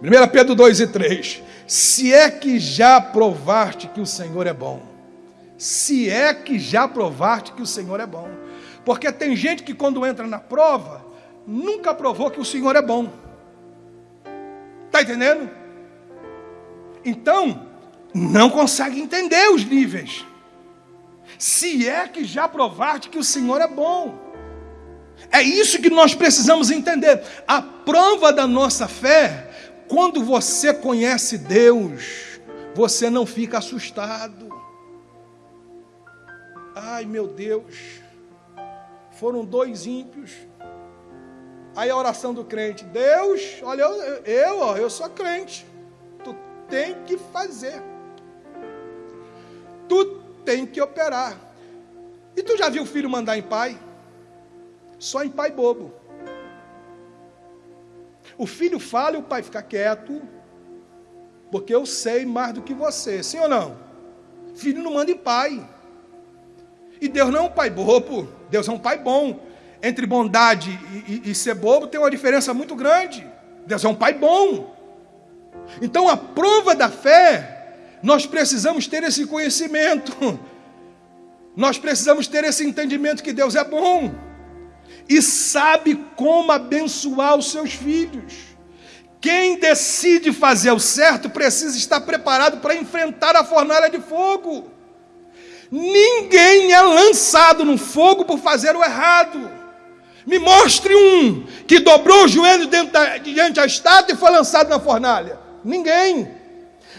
1 Pedro 2 e 3. Se é que já provaste que o Senhor é bom. Se é que já provaste que o Senhor é bom. Porque tem gente que quando entra na prova, nunca provou que o Senhor é bom. Está entendendo? Então, não consegue entender os níveis. Se é que já provaste que o Senhor é bom. É isso que nós precisamos entender. A prova da nossa fé, quando você conhece Deus, você não fica assustado. Ai meu Deus, foram dois ímpios. Aí a oração do crente: Deus, olha, eu, eu, eu sou crente. Tu tem que fazer. Tu tem que operar. E tu já viu o filho mandar em pai? Só em pai bobo. O filho fala e o pai fica quieto, porque eu sei mais do que você, sim ou não? Filho não manda em pai. E Deus não é um pai bobo, Deus é um pai bom. Entre bondade e, e, e ser bobo tem uma diferença muito grande. Deus é um pai bom. Então a prova da fé, nós precisamos ter esse conhecimento. Nós precisamos ter esse entendimento que Deus é bom e sabe como abençoar os seus filhos. Quem decide fazer o certo precisa estar preparado para enfrentar a fornalha de fogo. Ninguém é lançado no fogo por fazer o errado. Me mostre um que dobrou o joelho diante da estátua e foi lançado na fornalha. Ninguém.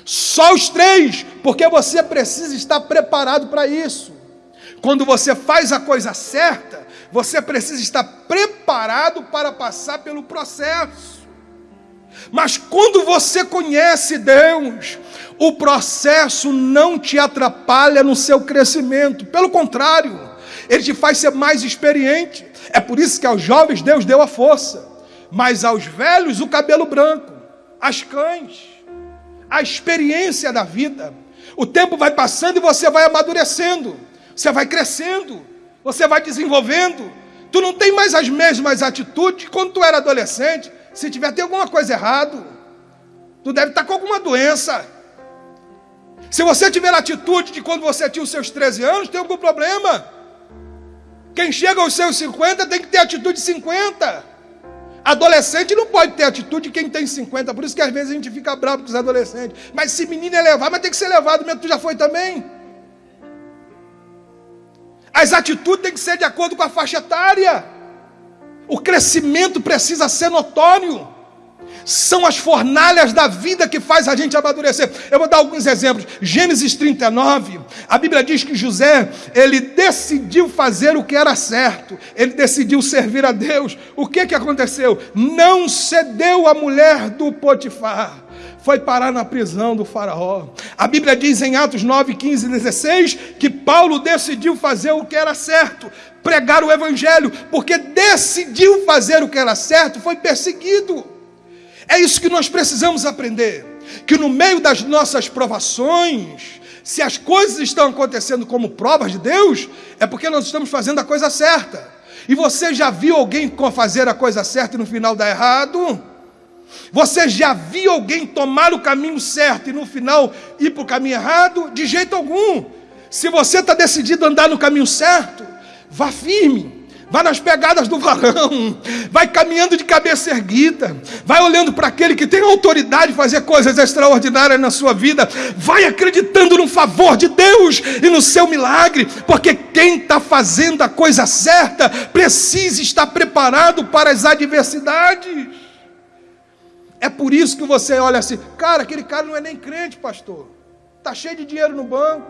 Só os três, porque você precisa estar preparado para isso. Quando você faz a coisa certa, você precisa estar preparado para passar pelo processo. Mas quando você conhece Deus, o processo não te atrapalha no seu crescimento, pelo contrário, ele te faz ser mais experiente. É por isso que aos jovens Deus deu a força, mas aos velhos o cabelo branco, as cães, a experiência da vida. O tempo vai passando e você vai amadurecendo, você vai crescendo, você vai desenvolvendo. Tu não tem mais as mesmas atitudes quando tu era adolescente. Se tiver tem alguma coisa errado, tu deve estar com alguma doença. Se você tiver a atitude de quando você tinha os seus 13 anos, tem algum problema. Quem chega aos seus 50 tem que ter atitude de 50. Adolescente não pode ter atitude de quem tem 50, por isso que às vezes a gente fica bravo com os adolescentes. Mas se menino é levado, mas tem que ser levado mesmo, tu já foi também. As atitudes têm que ser de acordo com a faixa etária. O crescimento precisa ser notório. São as fornalhas da vida que faz a gente amadurecer. Eu vou dar alguns exemplos. Gênesis 39, a Bíblia diz que José, ele decidiu fazer o que era certo. Ele decidiu servir a Deus. O que que aconteceu? Não cedeu a mulher do Potifar foi parar na prisão do faraó. A Bíblia diz em Atos 9, 15 e 16 que Paulo decidiu fazer o que era certo, pregar o evangelho, porque decidiu fazer o que era certo, foi perseguido. É isso que nós precisamos aprender. Que no meio das nossas provações, se as coisas estão acontecendo como provas de Deus, é porque nós estamos fazendo a coisa certa. E você já viu alguém fazer a coisa certa e no final dar errado? Você já viu alguém tomar o caminho certo e no final ir para o caminho errado? De jeito algum. Se você está decidido a andar no caminho certo, vá firme. Vai nas pegadas do varão, vai caminhando de cabeça erguida, vai olhando para aquele que tem autoridade de fazer coisas extraordinárias na sua vida, vai acreditando no favor de Deus e no seu milagre, porque quem está fazendo a coisa certa precisa estar preparado para as adversidades. É por isso que você olha assim, cara, aquele cara não é nem crente, pastor, está cheio de dinheiro no banco,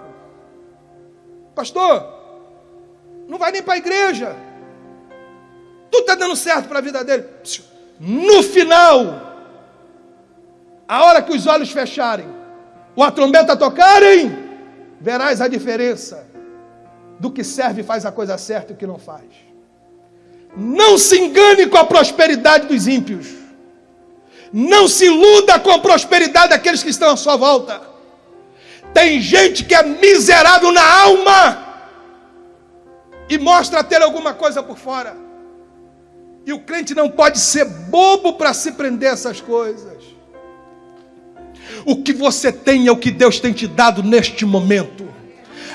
pastor, não vai nem para a igreja. Tudo está dando certo para a vida dele. No final, a hora que os olhos fecharem, ou a trombeta tocarem, verás a diferença do que serve e faz a coisa certa e o que não faz. Não se engane com a prosperidade dos ímpios. Não se iluda com a prosperidade daqueles que estão à sua volta. Tem gente que é miserável na alma e mostra ter alguma coisa por fora. E o crente não pode ser bobo para se prender a essas coisas. O que você tem é o que Deus tem te dado neste momento.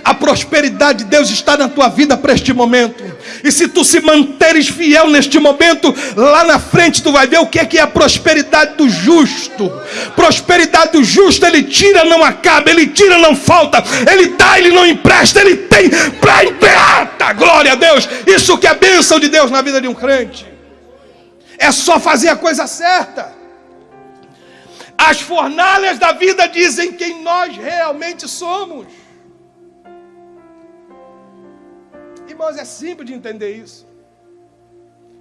A prosperidade de Deus está na tua vida para este momento. E se tu se manteres fiel neste momento, lá na frente tu vai ver o que é que é a prosperidade do justo. Prosperidade do justo, ele tira, não acaba, ele tira, não falta, ele dá, ele não empresta, ele tem para emprestar. Glória a Deus. Isso que é bênção de Deus na vida de um crente. É só fazer a coisa certa. As fornalhas da vida dizem quem nós realmente somos. Irmãos, é simples de entender isso.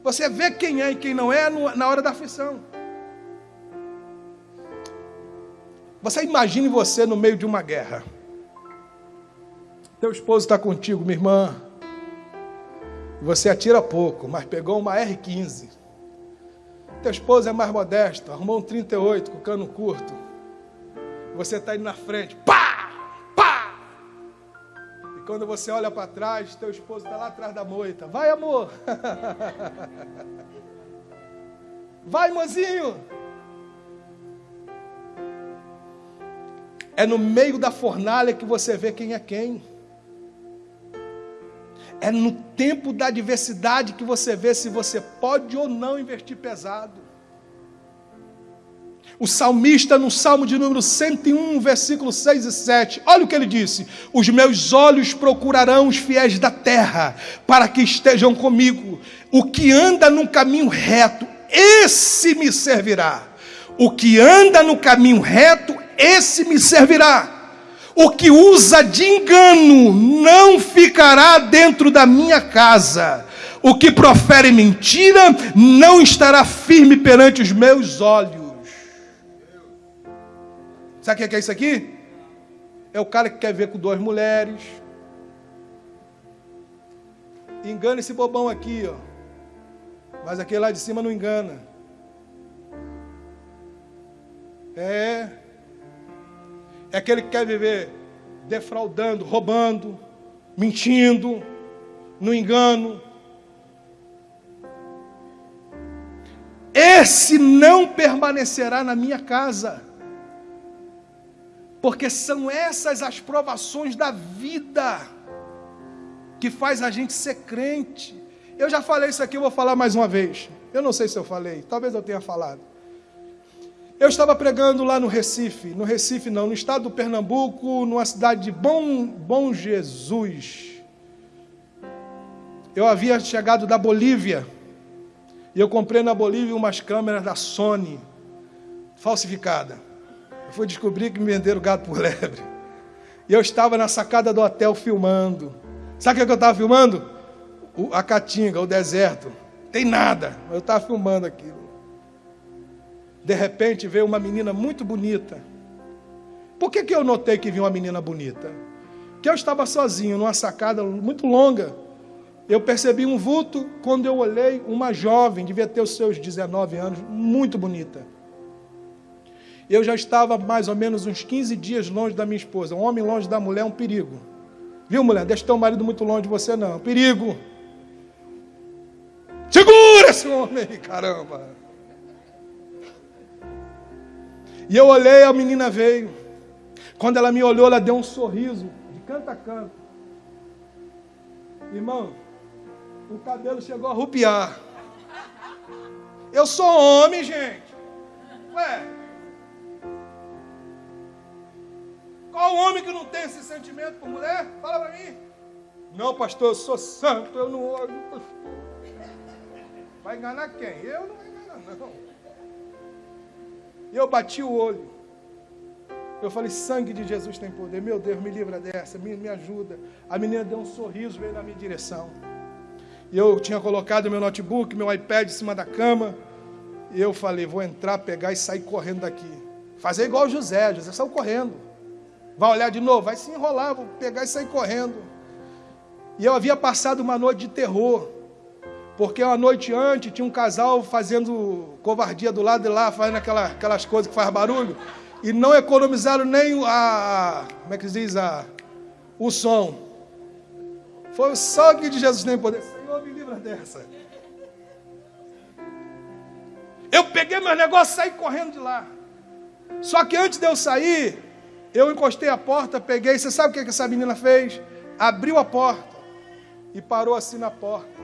Você vê quem é e quem não é na hora da aflição. Você imagine você no meio de uma guerra. Teu esposo está contigo, minha irmã. Você atira pouco, mas pegou uma R15 teu esposo é mais modesto, arrumou um 38 com cano curto. Você está indo na frente, pá. Quando você olha para trás, teu esposo está lá atrás da moita. Vai, amor. Vai, mozinho. É no meio da fornalha que você vê quem é quem. É no tempo da adversidade que você vê se você pode ou não investir pesado. O salmista, no Salmo de número 101, versículo 6 e 7, olha o que ele disse: Os meus olhos procurarão os fiéis da terra, para que estejam comigo. O que anda no caminho reto, esse me servirá. O que anda no caminho reto, esse me servirá. O que usa de engano não ficará dentro da minha casa. O que profere mentira não estará firme perante os meus olhos. Sabe o que é isso aqui? É o cara que quer ver com duas mulheres. Engana esse bobão aqui, ó. Mas aquele lá de cima não engana. É. É aquele que quer viver defraudando, roubando, mentindo, no engano. Esse não permanecerá na minha casa. Porque são essas as provações da vida que faz a gente ser crente. Eu já falei isso aqui, eu vou falar mais uma vez. Eu não sei se eu falei, talvez eu tenha falado. Eu estava pregando lá no Recife, no Recife não, no estado do Pernambuco, numa cidade de Bom, Bom Jesus. Eu havia chegado da Bolívia e eu comprei na Bolívia umas câmeras da Sony, falsificada. Fui descobrir que me venderam gato por lebre. E eu estava na sacada do hotel filmando. Sabe o que eu estava filmando? a Caatinga, o deserto. Tem nada. Eu estava filmando aquilo. De repente veio uma menina muito bonita. Por que, que eu notei que viu uma menina bonita? Que eu estava sozinho numa sacada muito longa. Eu percebi um vulto quando eu olhei uma jovem, devia ter os seus 19 anos, muito bonita. Eu já estava mais ou menos uns 15 dias longe da minha esposa. Um homem longe da mulher é um perigo. Viu, mulher? Deixa teu marido muito longe de você, não. Perigo. Segura esse homem caramba. E eu olhei, a menina veio. Quando ela me olhou, ela deu um sorriso, de canto a canto. Irmão, o cabelo chegou a rupiar. Eu sou homem, gente. Ué. Qual homem que não tem esse sentimento por mulher? Fala para mim. Não, pastor, eu sou santo, eu não olho. Vai enganar quem? Eu não vou enganar, não. E eu bati o olho. Eu falei, sangue de Jesus tem poder. Meu Deus, me livra dessa, me, me ajuda. A menina deu um sorriso, veio na minha direção. E eu tinha colocado meu notebook, meu iPad em cima da cama. E eu falei, vou entrar, pegar e sair correndo daqui. Fazer igual José, José saiu correndo. Vai olhar de novo, vai se enrolar, vou pegar e sair correndo. E eu havia passado uma noite de terror. Porque uma noite antes tinha um casal fazendo covardia do lado de lá, fazendo aquela, aquelas coisas que faz barulho. E não economizaram nem a. Como é que diz? A, o som. Foi o sangue de Jesus nem poder. Senhor, me livra dessa. Eu peguei meus negócios e saí correndo de lá. Só que antes de eu sair, eu encostei a porta, peguei. Você sabe o que essa menina fez? Abriu a porta e parou assim na porta.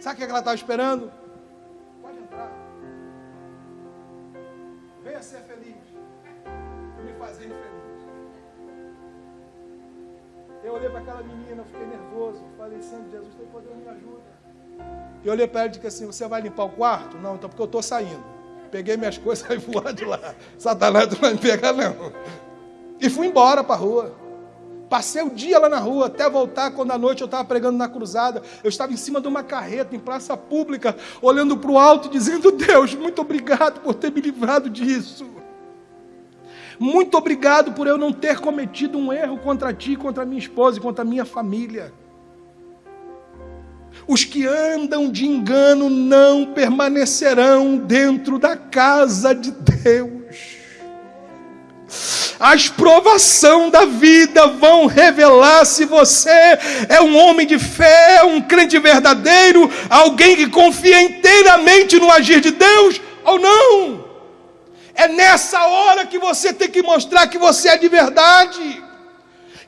Sabe o que ela estava esperando? Pode entrar. Venha ser feliz. Me fazer infeliz. Eu olhei para aquela menina, fiquei nervoso. Falei, Santo Jesus, tem poder, me ajuda. Eu olhei para ela e disse assim: Você vai limpar o quarto? Não, então porque eu estou saindo. Peguei minhas coisas e voar de lá. Satanás não vai me pegar, não. E fui embora para a rua. Passei o dia lá na rua, até voltar, quando à noite eu estava pregando na cruzada. Eu estava em cima de uma carreta, em praça pública, olhando para o alto e dizendo: Deus, muito obrigado por ter me livrado disso. Muito obrigado por eu não ter cometido um erro contra ti, contra minha esposa e contra minha família. Os que andam de engano não permanecerão dentro da casa de Deus. As provações da vida vão revelar se você é um homem de fé, um crente verdadeiro, alguém que confia inteiramente no agir de Deus ou não. É nessa hora que você tem que mostrar que você é de verdade.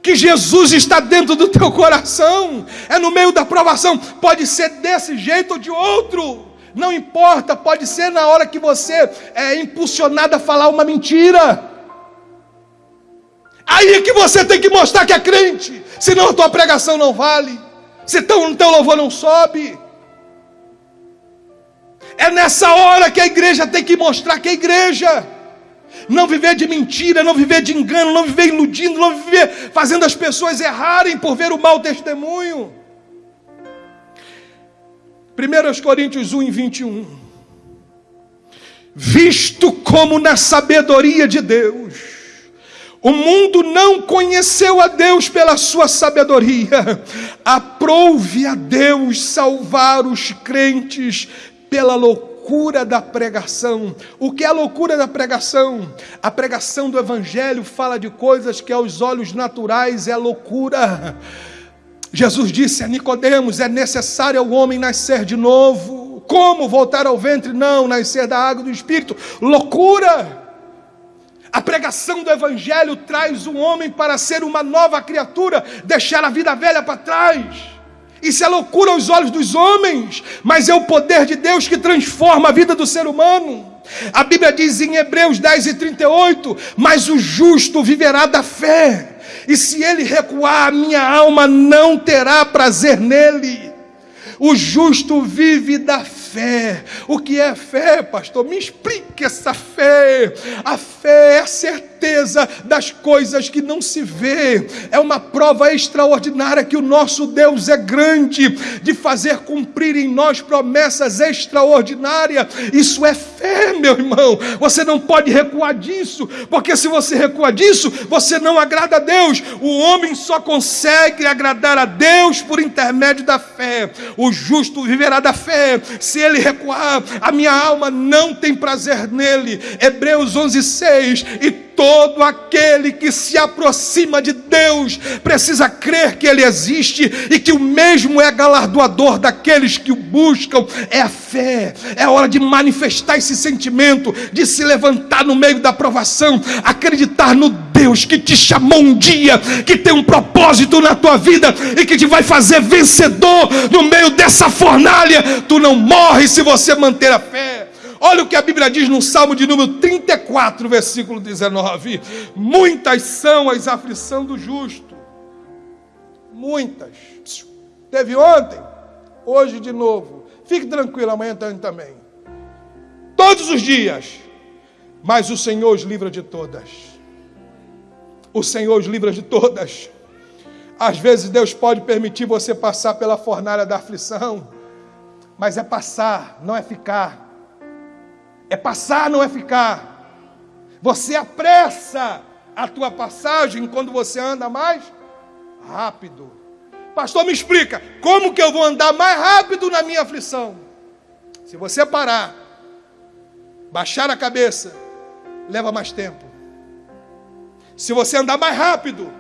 Que Jesus está dentro do teu coração, é no meio da provação, pode ser desse jeito ou de outro, não importa, pode ser na hora que você é impulsionado a falar uma mentira, aí é que você tem que mostrar que é crente, senão a tua pregação não vale, se o teu louvor não sobe, é nessa hora que a igreja tem que mostrar que é igreja. Não viver de mentira, não viver de engano, não viver iludindo, não viver fazendo as pessoas errarem por ver o mau testemunho. 1 Coríntios 1, 21. Visto como na sabedoria de Deus, o mundo não conheceu a Deus pela sua sabedoria, aprouve a Deus salvar os crentes pela loucura da pregação. O que é a loucura da pregação? A pregação do evangelho fala de coisas que aos olhos naturais é loucura. Jesus disse a Nicodemos: é necessário ao homem nascer de novo. Como voltar ao ventre? Não, nascer da água do Espírito. Loucura! A pregação do Evangelho traz o homem para ser uma nova criatura, deixar a vida velha para trás. Isso é loucura aos olhos dos homens, mas é o poder de Deus que transforma a vida do ser humano. A Bíblia diz em Hebreus 10 e 38: Mas o justo viverá da fé, e se ele recuar, a minha alma não terá prazer nele. O justo vive da fé. O que é fé, pastor? Me explique essa fé. A fé é a certeza das coisas que não se vê. É uma prova extraordinária que o nosso Deus é grande de fazer cumprir em nós promessas extraordinárias. Isso é fé, meu irmão. Você não pode recuar disso, porque se você recuar disso, você não agrada a Deus. O homem só consegue agradar a Deus por intermédio da fé. O justo viverá da fé. Se ele recuar, a minha alma não tem prazer nele. Hebreus 11, 6. E todo aquele que se aproxima de Deus precisa crer que Ele existe e que o mesmo é galardoador daqueles que o buscam. É a fé, é hora de manifestar esse sentimento, de se levantar no meio da provação, acreditar no Deus que te chamou um dia, que tem um propósito na tua vida e que te vai fazer vencedor no meio dessa fornalha. Tu não morres se você manter a fé. Olha o que a Bíblia diz no Salmo de número 34, versículo 19: Muitas são as aflições do justo. Muitas. Teve ontem, hoje de novo. Fique tranquilo, amanhã também. Todos os dias. Mas o Senhor os livra de todas. O Senhor os livra de todas. Às vezes Deus pode permitir você passar pela fornalha da aflição, mas é passar, não é ficar. É passar, não é ficar. Você apressa a tua passagem quando você anda mais rápido. Pastor, me explica, como que eu vou andar mais rápido na minha aflição? Se você parar, baixar a cabeça, leva mais tempo. Se você andar mais rápido,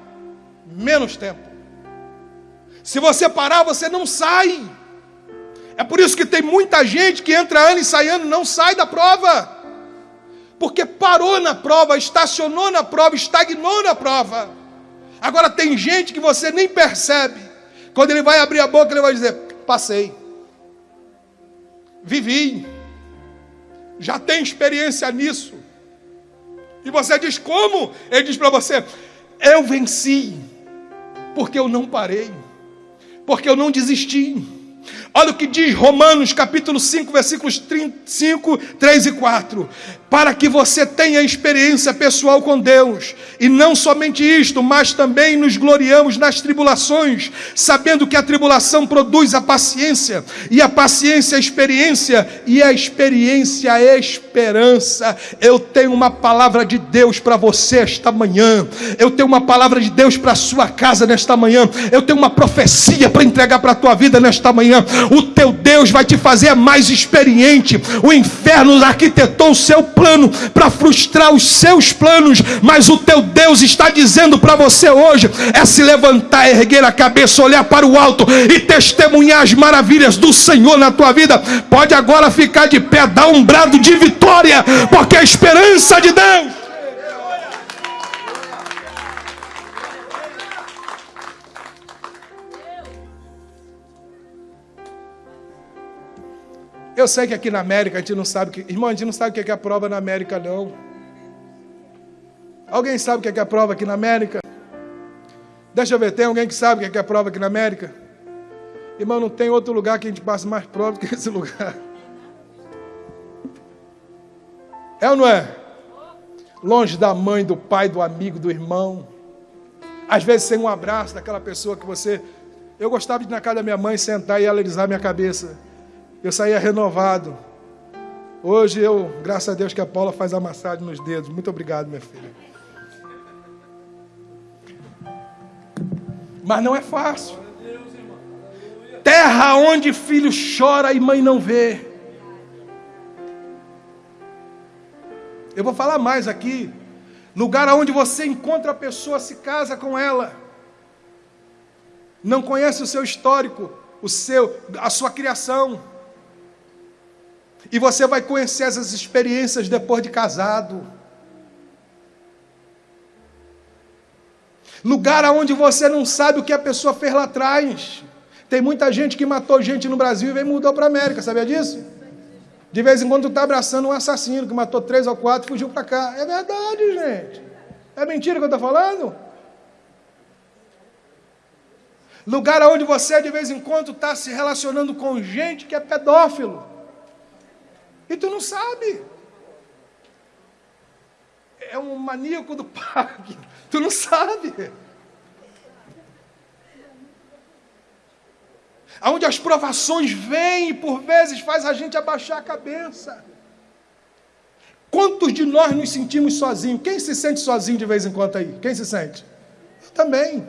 menos tempo. Se você parar, você não sai. É por isso que tem muita gente que entra ano e sai ano, não sai da prova. Porque parou na prova, estacionou na prova, estagnou na prova. Agora tem gente que você nem percebe. Quando ele vai abrir a boca, ele vai dizer: Passei. Vivi. Já tem experiência nisso. E você diz: Como? Ele diz para você: Eu venci. Porque eu não parei. Porque eu não desisti. Olha o que diz Romanos capítulo 5, versículos 5, 3 e 4 para que você tenha experiência pessoal com Deus. E não somente isto, mas também nos gloriamos nas tribulações, sabendo que a tribulação produz a paciência, e a paciência a experiência, e a experiência a esperança. Eu tenho uma palavra de Deus para você esta manhã. Eu tenho uma palavra de Deus para a sua casa nesta manhã. Eu tenho uma profecia para entregar para a tua vida nesta manhã. O teu Deus vai te fazer mais experiente. O inferno arquitetou o seu plano para frustrar os seus planos, mas o teu Deus está dizendo para você hoje é se levantar, erguer a cabeça, olhar para o alto e testemunhar as maravilhas do Senhor na tua vida. Pode agora ficar de pé, dar um brado de vitória, porque a esperança de Deus Eu sei que aqui na América a gente não sabe que. Irmão, a gente não sabe o que é a prova na América, não. Alguém sabe o que é a prova aqui na América? Deixa eu ver, tem alguém que sabe o que é a prova aqui na América? Irmão, não tem outro lugar que a gente passe mais prova que esse lugar. É ou não é? Longe da mãe, do pai, do amigo, do irmão. Às vezes sem um abraço daquela pessoa que você. Eu gostava de ir na casa da minha mãe sentar e ela alisar minha cabeça eu saía renovado. Hoje eu, graças a Deus que a Paula faz a massagem nos dedos. Muito obrigado, minha filha. Mas não é fácil. Terra onde filho chora e mãe não vê. Eu vou falar mais aqui. Lugar onde você encontra a pessoa, se casa com ela. Não conhece o seu histórico, o seu, a sua criação. E você vai conhecer essas experiências depois de casado. Lugar onde você não sabe o que a pessoa fez lá atrás. Tem muita gente que matou gente no Brasil e veio mudou para a América, sabia disso? De vez em quando está abraçando um assassino que matou três ou quatro e fugiu para cá. É verdade, gente. É mentira que eu estou falando? Lugar onde você de vez em quando está se relacionando com gente que é pedófilo. E tu não sabe. É um maníaco do parque. Tu não sabe. Onde as provações vêm e por vezes faz a gente abaixar a cabeça. Quantos de nós nos sentimos sozinhos? Quem se sente sozinho de vez em quando aí? Quem se sente? Eu também.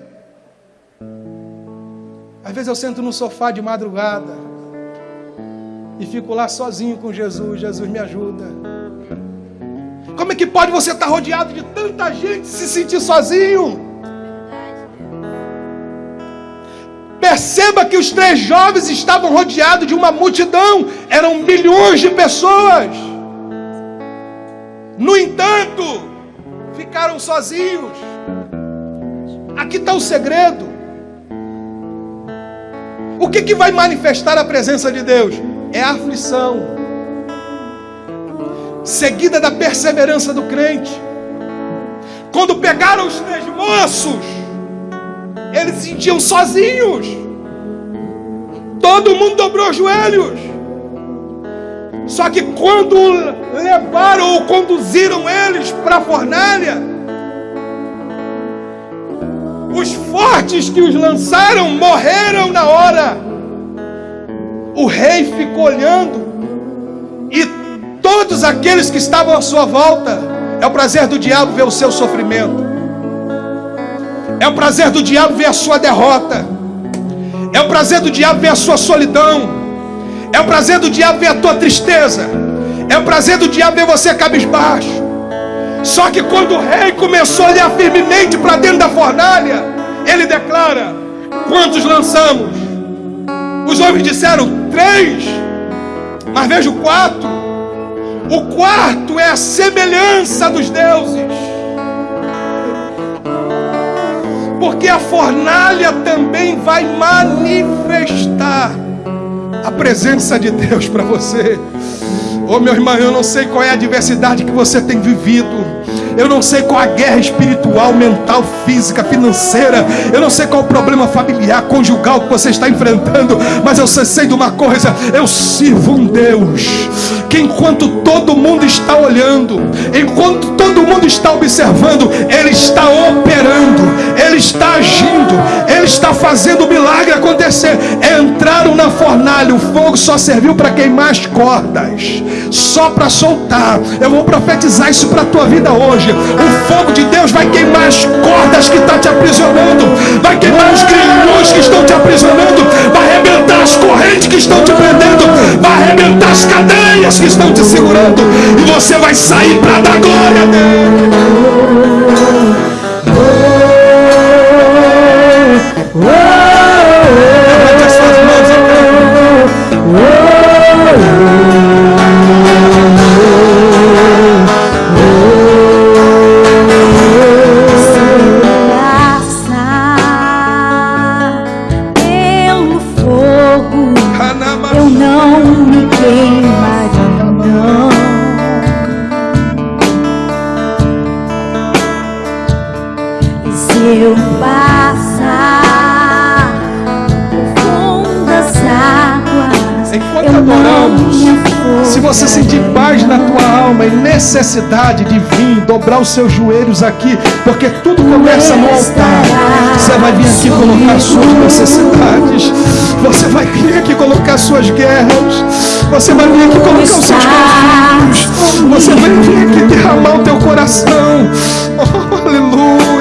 Às vezes eu sento no sofá de madrugada e fico lá sozinho com Jesus. Jesus me ajuda. Como é que pode você estar rodeado de tanta gente e se sentir sozinho? Perceba que os três jovens estavam rodeados de uma multidão, eram milhões de pessoas. No entanto, ficaram sozinhos. Aqui está o segredo. O que, que vai manifestar a presença de Deus? É a aflição, seguida da perseverança do crente. Quando pegaram os três moços, eles se sentiam sozinhos. Todo mundo dobrou os joelhos. Só que quando levaram ou conduziram eles para a fornalha, os fortes que os lançaram morreram na hora. O rei ficou olhando, e todos aqueles que estavam à sua volta, é o prazer do diabo ver o seu sofrimento, é o prazer do diabo ver a sua derrota, é o prazer do diabo ver a sua solidão, é o prazer do diabo ver a tua tristeza, é o prazer do diabo ver você cabisbaixo. Só que quando o rei começou a olhar firmemente para dentro da fornalha, ele declara: Quantos lançamos? Os homens disseram: Três, mas vejo quatro. O quarto é a semelhança dos deuses. Porque a fornalha também vai manifestar a presença de Deus para você. Ô oh, meu irmão, eu não sei qual é a adversidade que você tem vivido. Eu não sei qual a guerra espiritual, mental, física, financeira. Eu não sei qual o problema familiar, conjugal que você está enfrentando. Mas eu sei de uma coisa: eu sirvo um Deus que enquanto todo mundo está olhando, enquanto todo mundo está observando, Ele está operando, Ele está agindo, Ele está fazendo o milagre acontecer. Entraram na fornalha, o fogo só serviu para queimar as cordas, só para soltar. Eu vou profetizar isso para a tua vida hoje. O fogo de Deus vai queimar as cordas que estão tá te aprisionando, vai queimar os grilhões que estão te aprisionando, vai arrebentar as correntes que estão te prendendo, vai arrebentar as cadeias que estão te segurando, e você vai sair para dar glória a Deus. Dobrar os seus joelhos aqui, porque tudo começa no altar. Você vai vir aqui colocar suas necessidades, você vai vir aqui colocar suas guerras, você vai vir aqui colocar os seus conflitos, você vai vir aqui derramar o teu coração. Oh, aleluia,